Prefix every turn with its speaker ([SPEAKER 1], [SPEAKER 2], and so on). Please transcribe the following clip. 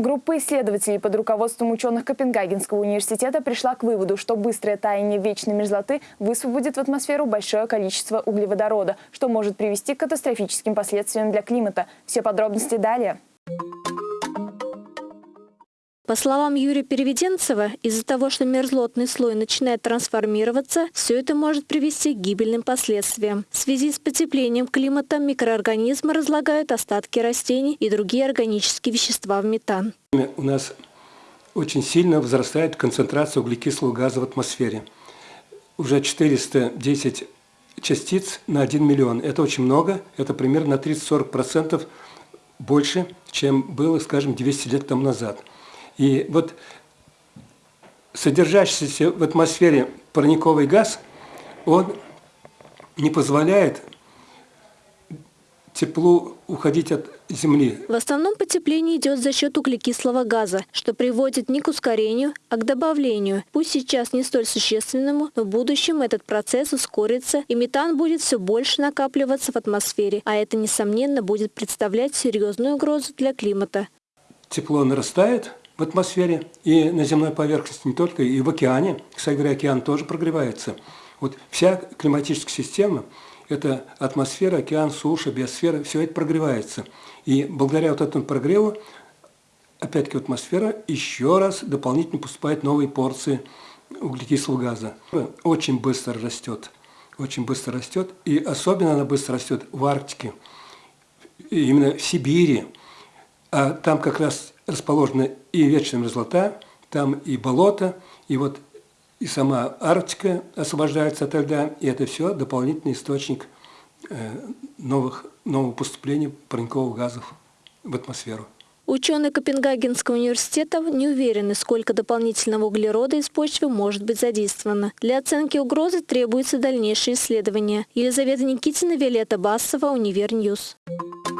[SPEAKER 1] Группа исследователей под руководством ученых Копенгагенского университета пришла к выводу, что быстрое таяние вечной мерзлоты высвободит в атмосферу большое количество углеводорода, что может привести к катастрофическим последствиям для климата. Все подробности далее.
[SPEAKER 2] По словам Юрия Переведенцева, из-за того, что мерзлотный слой начинает трансформироваться, все это может привести к гибельным последствиям. В связи с потеплением климата микроорганизмы разлагают остатки растений и другие органические вещества в метан.
[SPEAKER 3] У нас очень сильно возрастает концентрация углекислого газа в атмосфере. Уже 410 частиц на 1 миллион. Это очень много, это примерно на 30-40% больше, чем было, скажем, 200 лет тому назад. И вот содержащийся в атмосфере парниковый газ, он не позволяет теплу уходить от Земли.
[SPEAKER 2] В основном потепление идет за счет углекислого газа, что приводит не к ускорению, а к добавлению. Пусть сейчас не столь существенному, но в будущем этот процесс ускорится, и метан будет все больше накапливаться в атмосфере, а это, несомненно, будет представлять серьезную угрозу для климата.
[SPEAKER 3] Тепло нарастает, в атмосфере и на земной поверхности, не только, и в океане. Кстати говоря, океан тоже прогревается. Вот вся климатическая система – это атмосфера, океан, суша, биосфера, все это прогревается. И благодаря вот этому прогреву, опять-таки атмосфера, еще раз дополнительно поступают новые порции углекислого газа. Очень быстро растет, очень быстро растет, и особенно она быстро растет в Арктике, именно в Сибири. А там как раз расположена и вечная мерзлота, там и болото, и вот и сама Арктика освобождается от льда, и это все дополнительный источник э, новых, нового поступления парниковых газов в атмосферу.
[SPEAKER 2] Ученые Копенгагенского университета не уверены, сколько дополнительного углерода из почвы может быть задействовано. Для оценки угрозы требуются дальнейшие исследования. Елизавета Никитина, Виолетта Басова, Univer News. News.